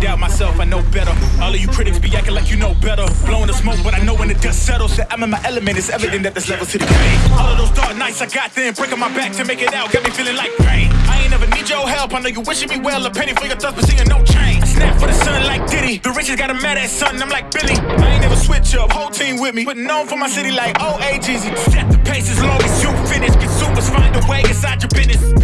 doubt myself, I know better. All of you critics be acting like you know better. Blowing the smoke, but I know when the dust settles that I'm in my element. It's evident that there's levels to the game. All of those dark nights I got then, breaking my back to make it out, got me feeling like pain. I ain't never need your help, I know you wishing me well, a penny for your thoughts, but seeing no change. Snap for the sun like Diddy, the riches got a mad at son, I'm like Billy. I ain't never switch up, whole team with me, but known for my city like OA Jeezy. Set the pace as long as you finish, consumers find a way inside your business.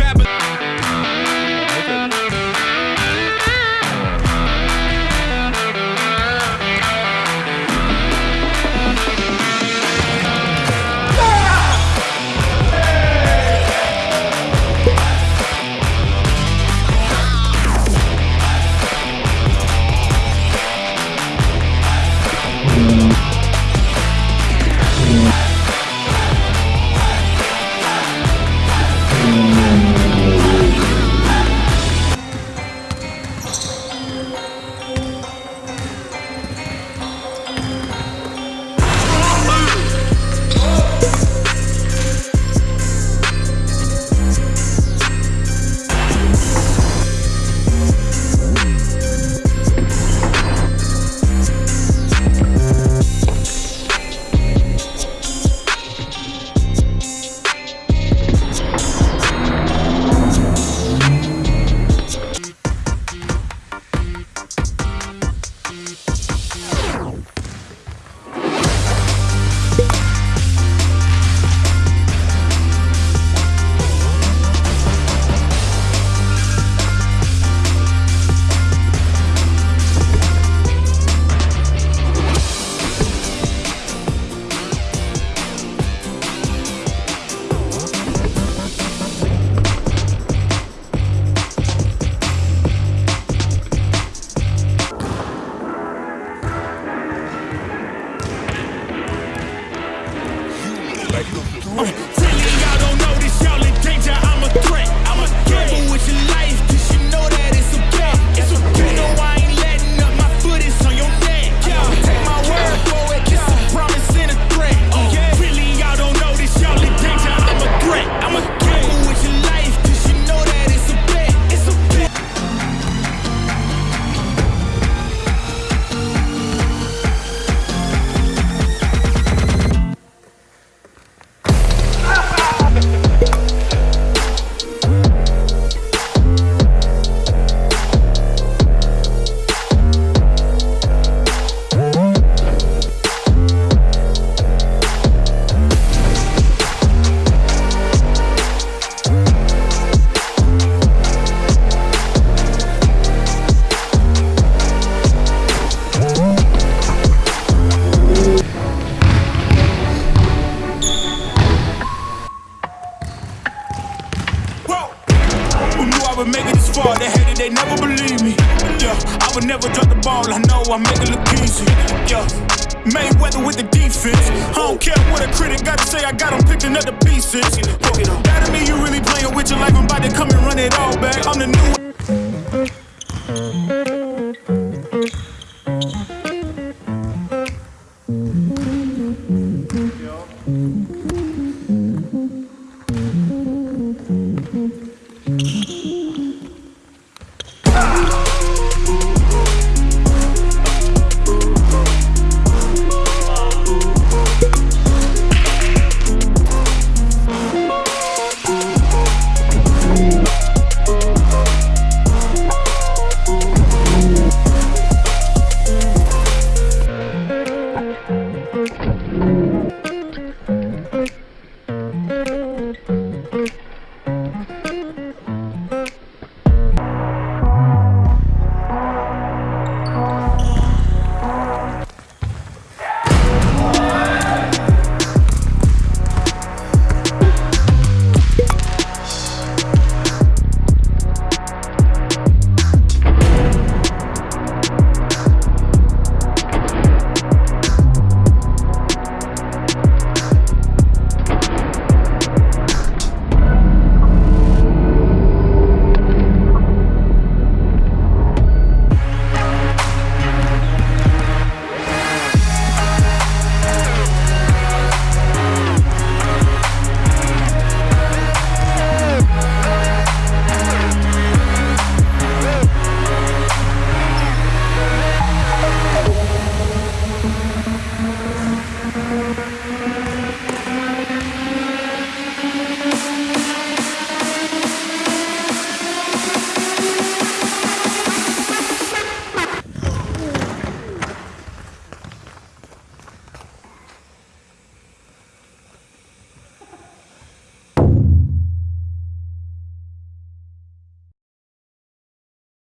Really, would make it this far. They hated, they never believe me. Yeah, I would never drop the ball. I know I make it look easy. Yeah. Mayweather with the defense. I don't care what a critic got to say, I got him picking up the pieces. That to me, you really playing with your life. I'm about to come and run it all back. I'm the new.